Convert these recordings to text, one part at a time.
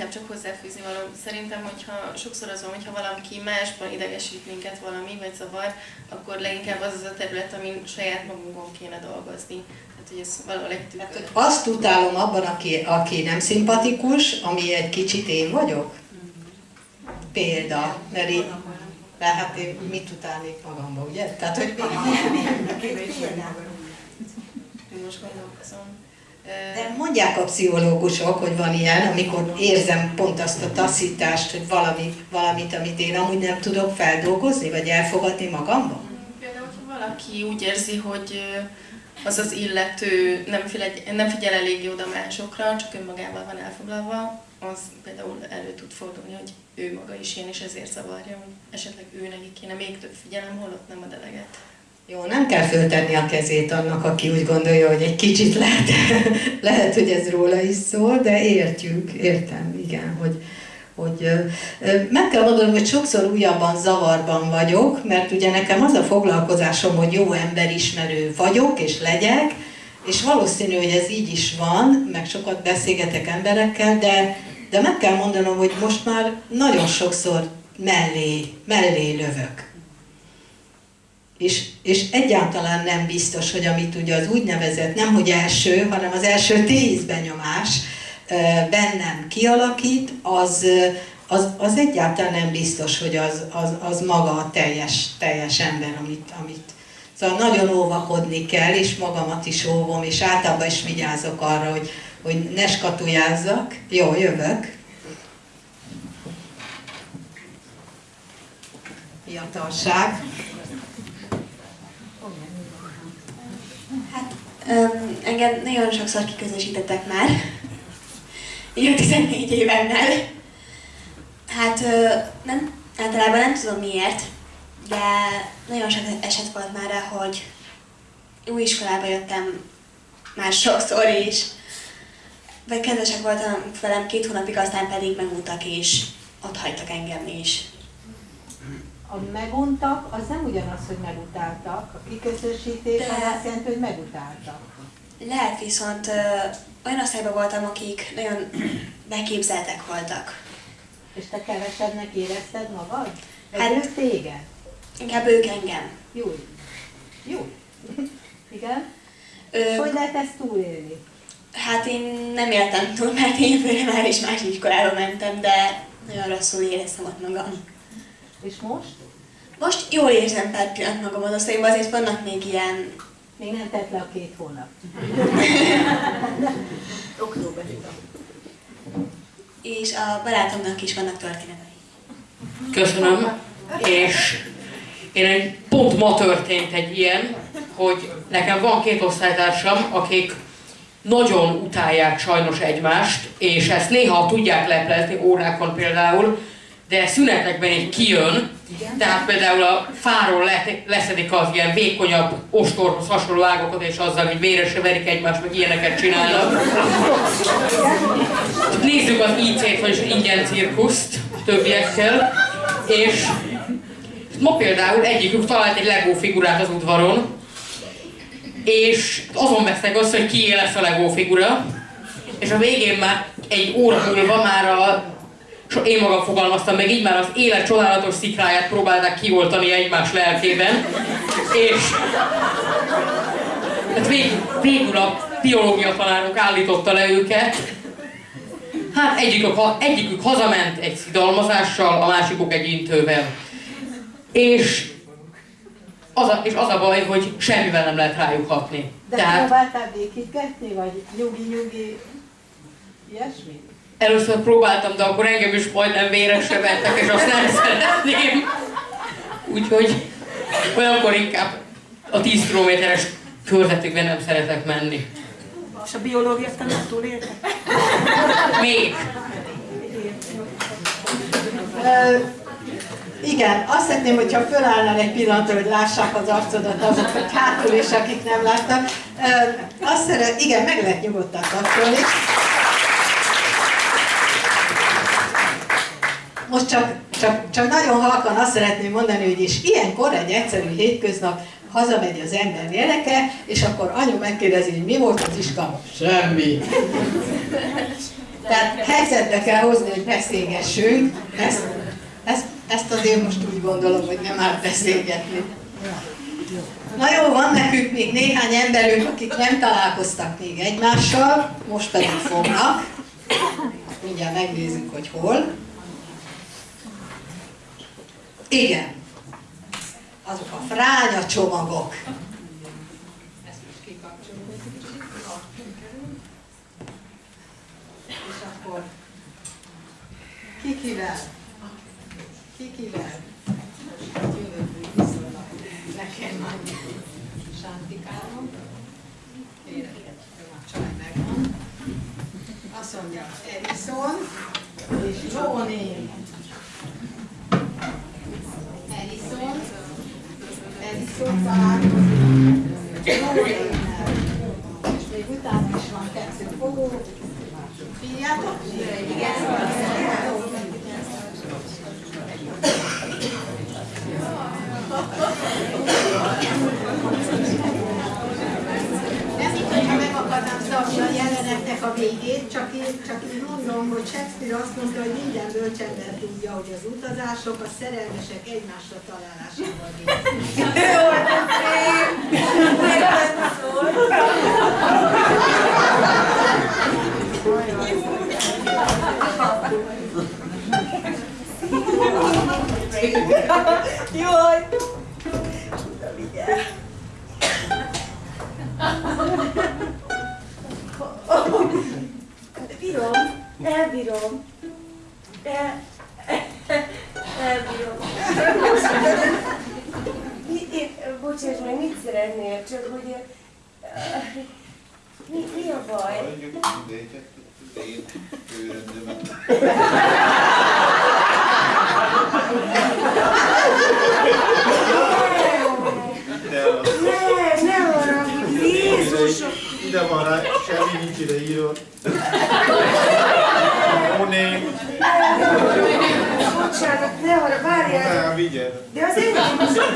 inkább csak hozzáfűzni való. Szerintem, hogyha sokszor az van, hogyha valaki másban idegesít minket valami, vagy zavar, akkor leginkább az az a terület, amin saját magunkon kéne dolgozni. Tehát, hogy ez valahol egy tükör. Hát, azt utálom abban, aki, aki nem szimpatikus, ami egy kicsit én vagyok. Példa, mert én, mert hát én mit utálnék magamba, ugye? Tehát, hogy... Most gondolkozom. De mondják a pszichológusok, hogy van ilyen, amikor érzem pont azt a taszítást, hogy valami, valamit, amit én amúgy nem tudok feldolgozni, vagy elfogadni magamban? Például, ha valaki úgy érzi, hogy az az illető nem figyel, nem figyel eléggé oda másokra, csak önmagával van elfoglalva, az például elő tud fordulni, hogy ő maga is ilyen, és ezért zavarja, hogy esetleg ő neki kéne még több figyelem, holott nem a deleget. Jó, nem kell föltenni a kezét annak, aki úgy gondolja, hogy egy kicsit lehet, lehet hogy ez róla is szól, de értjük, értem, igen, hogy, hogy meg kell mondanom, hogy sokszor újabban zavarban vagyok, mert ugye nekem az a foglalkozásom, hogy jó emberismerő vagyok és legyek, és valószínű, hogy ez így is van, meg sokat beszélgetek emberekkel, de, de meg kell mondanom, hogy most már nagyon sokszor mellé, mellé lövök és, és egyáltalán nem biztos, hogy amit ugye az úgynevezett, nem hogy első, hanem az első tíz benyomás bennem kialakít, az, az, az egyáltalán nem biztos, hogy az, az, az maga a teljes, teljes ember, amit, amit Szóval nagyon óvakodni kell, és magamat is óvom, és általában is vigyázok arra, hogy, hogy ne skatujázzak. Jó, jövök. Fiatalság. Um, engem nagyon sokszor kiközösítettek már, így a 14 évemmel. Hát nem, általában nem tudom miért, de nagyon sok eset volt már, hogy új iskolába jöttem már sokszor is, vagy kedvesek voltam velem két hónapig, aztán pedig megmúltak és ott hagytak engem is a meguntak, az nem ugyanaz, hogy megutáltak. A kiközösítés De... az azt jelenti, hogy megutáltak. Lehet viszont ö, olyan osztályban voltam, akik nagyon beképzeltek voltak. És te kevesebbnek érezted magad? Vagy hát, ők téged? Inkább ők engem. Jó. Jó. Igen? Ö, hogy lehet ezt túlélni? Hát én nem éltem túl, mert én már is más iskolába mentem, de nagyon rosszul éreztem ott magam. És most? Most jól érzem pár pillanat magam az osztályban, azért vannak még ilyen... Még nem tett le a két hónap. Október. És a barátomnak is vannak történetei. Köszönöm. És én egy, pont ma történt egy ilyen, hogy nekem van két osztálytársam, akik nagyon utálják sajnos egymást, és ezt néha tudják leplezni órákon például, de szünetekben egy kijön, Igen. tehát például a fáról le, leszedik az ilyen vékonyabb ostorhoz hasonló ágokat, és azzal hogy véresre verik egymást, meg ilyeneket csinálnak. Nézzük az IC-t, vagyis ingyen cirkuszt többiekkel, és ma például egyikük talált egy Lego figurát az udvaron, és azon vesznek azt, hogy kié lesz a Lego figura, és a végén már egy óra múlva már a én magam fogalmaztam meg, így már az élet csodálatos szikráját próbálták kioltani egymás lelkében, és hát vég, végül a biológia tanárunk állította le őket. Hát egyikük, egyikük hazament egy szidalmazással, a másikuk egy intővel. És az a, és az a baj, hogy semmivel nem lehet rájuk hatni. De Tehát... próbáltál békítgetni, vagy nyugi-nyugi ilyesmi? Először próbáltam, de akkor engem is majdnem véresre vettek, és azt nem szeretném. Úgyhogy olyankor inkább a 10 kilométeres körzetükben nem szeretek menni. És a biológiát tanár túlélte? Még. Igen, azt szeretném, hogyha fölállnál egy pillanatra, hogy lássák az arcodat azok, hogy hátul és akik nem láttak. Uh, azt szeret, igen, meg lehet nyugodtan kapcsolni. Most csak, csak, csak nagyon halkan azt szeretném mondani, hogy is ilyenkor egy egyszerű hétköznap hazamegy az ember gyereke, és akkor anyu megkérdezi, hogy mi volt az iskában? Semmi. Tehát helyzetbe kell hozni, hogy beszélgessünk. Ezt, ezt, ezt azért most úgy gondolom, hogy nem árt beszélgetni. Na jó, van nekünk még néhány emberünk, akik nem találkoztak még egymással, most pedig fognak. Mindjárt megnézzük, hogy hol. Igen. Azok a fránya csomagok. Ezt most kikapcsolom. És akkor ki kivel? Ki kivel? Most jövök viszonylag. Nekem már Sántikálom. Kérek, a csaj megvan. Azt mondja, Edison és Jóné. Edison. Edison találkozik. Jónénnel. És még kettő fogó. Figyeljetek? Nem itt, hogyha meg akarnám szabni a jelenetnek a végét, csak én, csak én mondom, hogy Shakespeare azt mondta, hogy minden bölcsember tudja, hogy az utazások a szerelmesek egymásra találásával végzik. Jaj! Obrigado. Őrendőmet. De az Ne, ne haragudj, Jézusom! ide van rá, semmi nincs ide írva. Móné, Bocsánat, ne haragudj, várjál! nem, vigyed. De az én de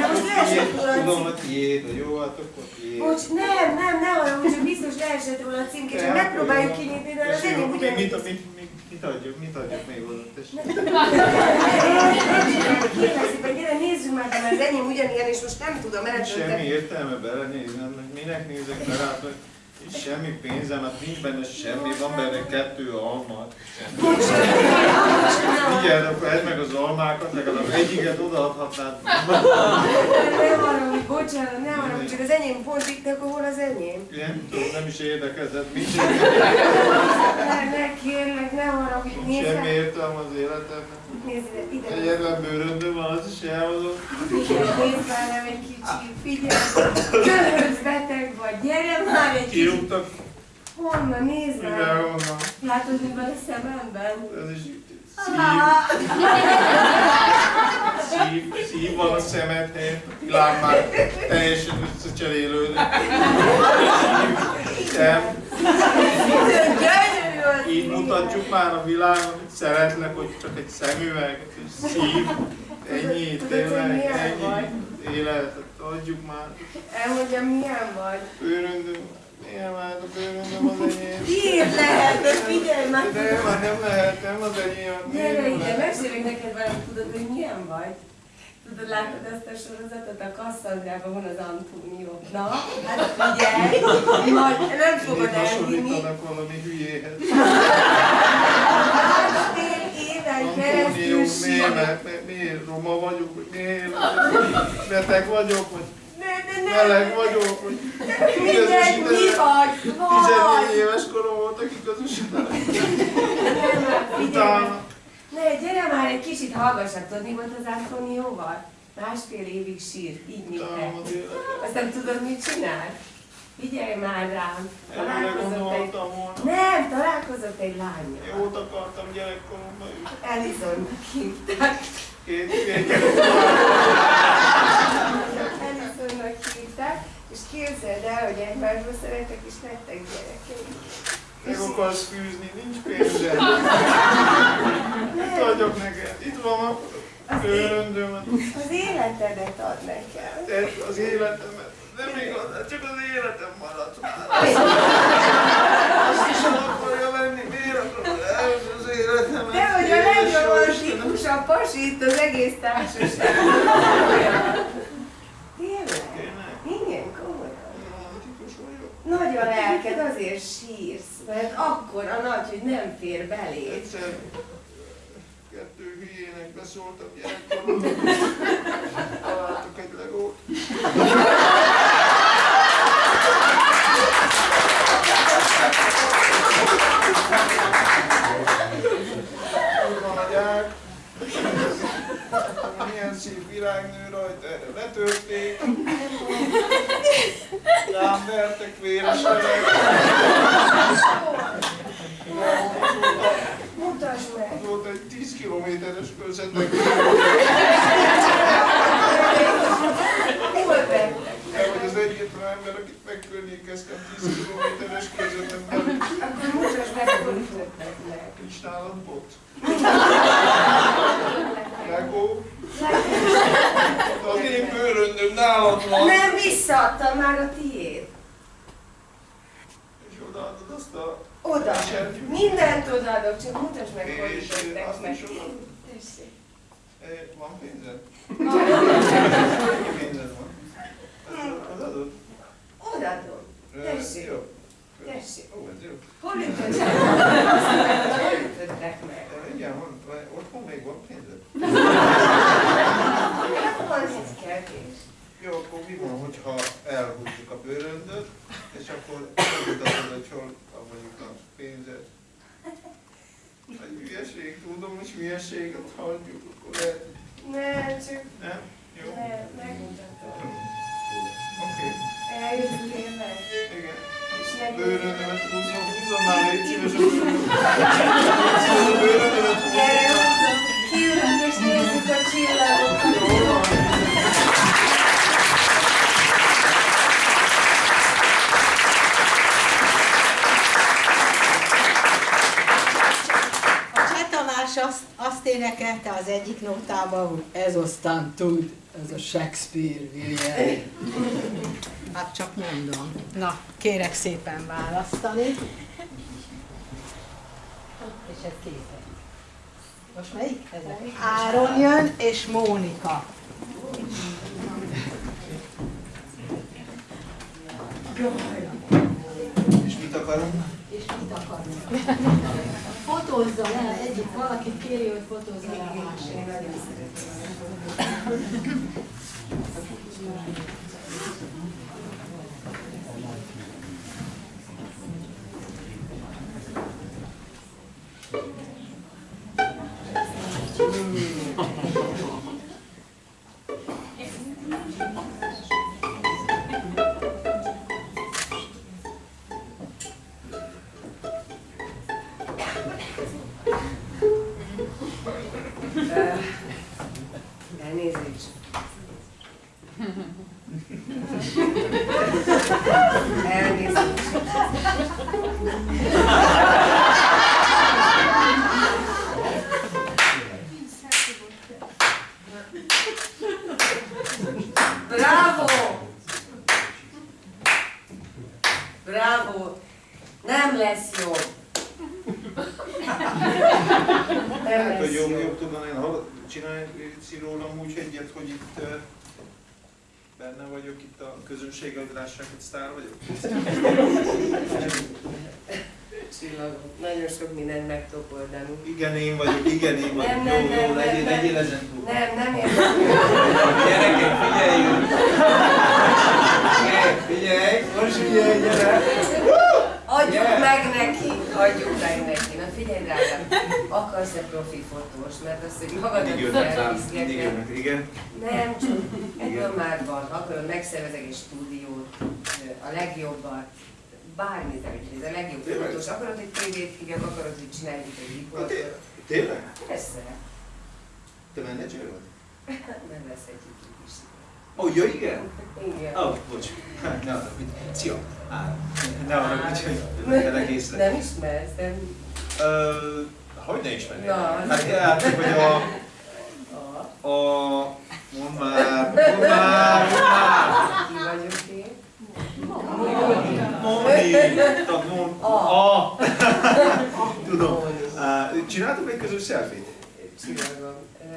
most leesett Tiéd, róla a tudom, cím. hogy tiéd, hogy jó, hát akkor tiéd. Bocs, nem, nem, ne haragudj, csak biztos leesett róla a címke, csak megpróbáljuk kinyitni, de az És jó, enyém mi- ugyanígy. Adjuk, mit adjuk még oda. Kérlek szépen, gyere, nézzük már, mert az enyém ugyanilyen, és most nem tudom Semmi eldönteni. értelme belenéznem, hogy minek nézek bele, hát, hogy semmi pénzem, hát nincs benne semmi, van benne kettő alma. Figyeld, akkor edd meg az almákat, legalább egyiket odaadhatnád. Ne haragudj, bocsánat, ne haragudj, csak az enyém pont itt, akkor hol az enyém? Nem tudom, nem is érdekezett, mit Ne, ne, kérlek, ne haragudj, nézd semmi értelme az életemnek. Nézd ide. Egyetlen bőröndöm van, az is elhozott. Nézd már nem egy kicsit, figyelj. Köhögsz, beteg vagy, gyere már egy kicsit. Honnan, nézd mivel már. honnan. Látod, mi van a szememben? Ez is szív, szív, szív van a szemed helyett, a világ már teljesen összecserélődik. Szív, szem, így mutatjuk már a világon, hogy szeretlek, hogy csak egy szemüveg, és szív, ennyi, tényleg, ennyi életet adjuk már. Elmondja, milyen vagy. Bőröndöm, milyen már a bőröndöm az enyém. Miért lehet? De figyelj már! De már nem lehet, nem az enyém. Gyere ide, mesélek neked valamit, tudod, hogy milyen vagy? Tudod, látod ezt a sorozatot? A Kasszandrában van az Antónió. Na, hát figyelj! Majd nem fogod Mindig elhinni. hasonlítanak valami hülyéhez. Antónió, keresztül miért, mert, mert miért roma vagyok, hogy miért beteg vagyok, ne! meleg vagyok, hogy Mindegy, mi vagy? 14 Vagy! éves korom volt, akik közösítenek. Utána Ne, gyere már egy kicsit hallgassad, tudod, mi volt az Antónióval? Másfél évig sírt, így életet. Aztán tudod, mit csinál? Figyelj már rám! Találkozott egy... volna. Nem, találkozott egy lányjal. Jót akartam gyerekkoromban is. Ellison hívták. Két, két. Ellisonnak hívták, és képzeld el, hogy egymásba szeretek, és lettek gyerekeik. Meg akarsz fűzni, nincs pénzem. Mit adjak neked? Itt van a bőröndöm, Az életedet ad nekem. az életemet. Nem igaz, csak az életem maradt már. Azt is el akarja venni, miért akarod az életem. De hogy a legromantikus pasi itt az egész társaság. Nagy a lelked, azért sírsz, mert akkor a nagy, hogy nem fér beléd. Kettő hülyének beszóltam gyerekkoromban. Találtak egy legót. Milyen szép virágnő rajta, erre letörték. Rám vertek véres Mutasd meg! Volt egy 10 kilométeres közvetlen. Hol vettek? Te vagy az egyetlen ember, akit megkörnyékeztem 10 kilométeres közvetlen belül. Akkor mutasd meg, hol ütöttek meg. Nincs nálam bot. Legó. Az én bőröndöm nálad van. Nem visszaadtam már a tiéd. És odaadod azt a Oda. Mindent odaadok, csak mutasd meg, hol És ütöttek azt meg. Van pénzed? Mennyi pénzed van? Az- Odaadod? Odaadom. Eh, Tessék. Jó. Tessék. Ó, ez jó. Hol ütöttek meg? Hol ütöttek meg? Eh, Igen, van, van- otthon még van pénzed? Hát van egy kevés. Jó, akkor mi van, hogyha elhúzzuk a bőröndöt, és akkor megmutatod, hogy hol a mondjuk a pénzed. Egy hülyeség, tudom, hogy hülyeséget hagyjuk, akkor lehet, Nem, csak nem? Jó? nem, megmutatom. Oké, Eljössz tényleg? igen. A bőröndömet Gyere, húzom. azt, azt énekelte az egyik nótában, hogy ez aztán tud, ez a Shakespeare, William. Hát csak mondom. Na, kérek szépen választani. És ez képe. Most melyik? Ezek. Áron jön, és Mónika. És mit akarunk? És mit akarnak? Fotózzon el egyik, valaki kéri, hogy fotózzon el a másik. Almighty. A közönség, hogy lássák, hogy sztár vagyok. Csillagok. Nagyon sok mindent meg tudok oldani. Igen, én vagyok, igen, én vagyok. Nem, jó, nem, jó, nem, legyél, nem, legyél nem. ezen túl. Nem, nem értem. Gyerekek, figyeljünk! Figyelj, Figyelj, most figyelj, gyere! Adjuk Yeah. meg neki, adjuk meg neki. Na figyelj drágám, akarsz-e profi fotós? Mert azt, hogy magadat jönnek, igen. Nem, csak ebből már van. Akarod, megszervezek egy stúdiót, a legjobbat, bármit, hogy ez a legjobb Tényleg? fotós. Akarod, hogy tévét hívjak, akarod, hogy csináljuk egy riportot? té- Tényleg? Persze, Te menedzser vagy? nem lesz egy is. Oh, igen? Igen. Ó, oh, bocs. Ne arra, Szia. Á, ne arra, hogy vettelek észre. Nem ismersz, nem? Ö, Hogy ne ismernél? Na, Hát játszik, hogy a... A. Mondd már, mondd már, mondd már! Ki vagyok én? Moni! Mond... A. Tudom. Uh, csináltuk egy közös selfie-t? Csinálom. Ö,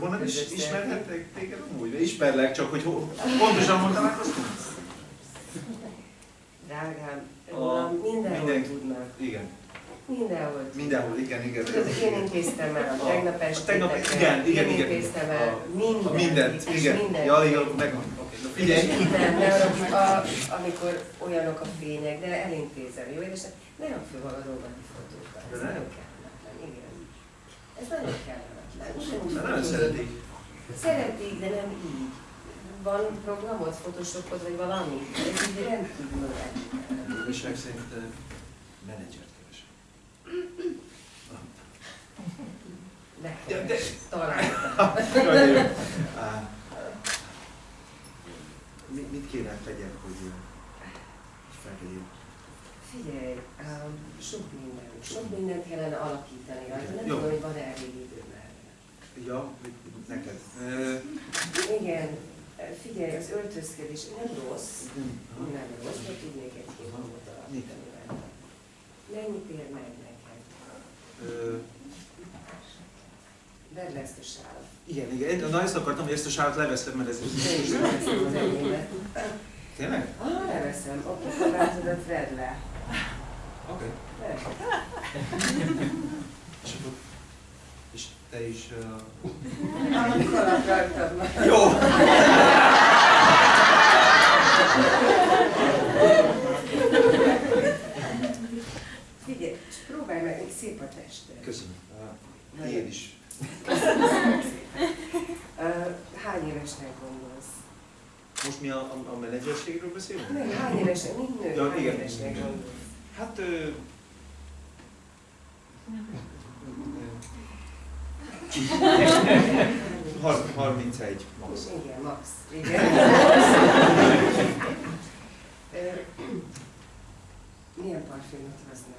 Honnan is ismerhettek téged amúgy? Ismerlek, csak hogy ho- pontosan hol találkoztunk? Drágám, A- mindenhol mindenki- tudnak. Igen. Mindenhol. Mindenhol, igen, igen. Tudod, én intéztem el a A- tegnap este. tegnap- igen, igen, én igen. intéztem el A- mindent. A mindent, igen. mindent. Ja, igen, megvan. Oké, na figyelj. Nem, ne haragudj, a, amikor olyanok a fények, de elintézem, jó? És ne rakd föl magadról a fotókat. Ez nem? nagyon kellemetlen, igen. Ez nagyon kellemetlen. Mert nagyon szeretik. Szeretik, de nem így. Van programod, photoshopod, vagy valami? Ez így rendkívül meg szerint uh, menedzsert keresek. Ja, Nekem de- is talán. Nagyon jó. Á, mi- Mit kéne tegyek, hogy uh, felvegyem? Figyelj, um, sok minden, sok mindent kellene alakítani rajta. Nem Jó. tudom, hogy van-e elég idő már. Ja, neked. Igen, figyelj, az öltözkedés nem rossz, nem rossz, de tudnék egy két dolgot alakítani rajta. Mennyit ér meg neked? Vedd le ezt a sálat. igen, igen. Na ezt akartam, hogy ezt a sárat leveszem, mert ez... Tényleg? Ah, leveszem. Oké, kabátodat vedd le. Oké. Vedd. Te is... Uh... Amikor. Jó! Figyelj, és próbálj meg, még szép a tested. Köszönöm. Uh, én is. Uh, hány évesnek gondolsz? Most mi a, a, a menedzserségről beszélünk? Nem, hány évesnek, mint nő, Ja, hány igen. évesnek gondolsz? Hát... Ö... Har- 31 max. Igen, max. Igen. Milyen parfümöt használsz?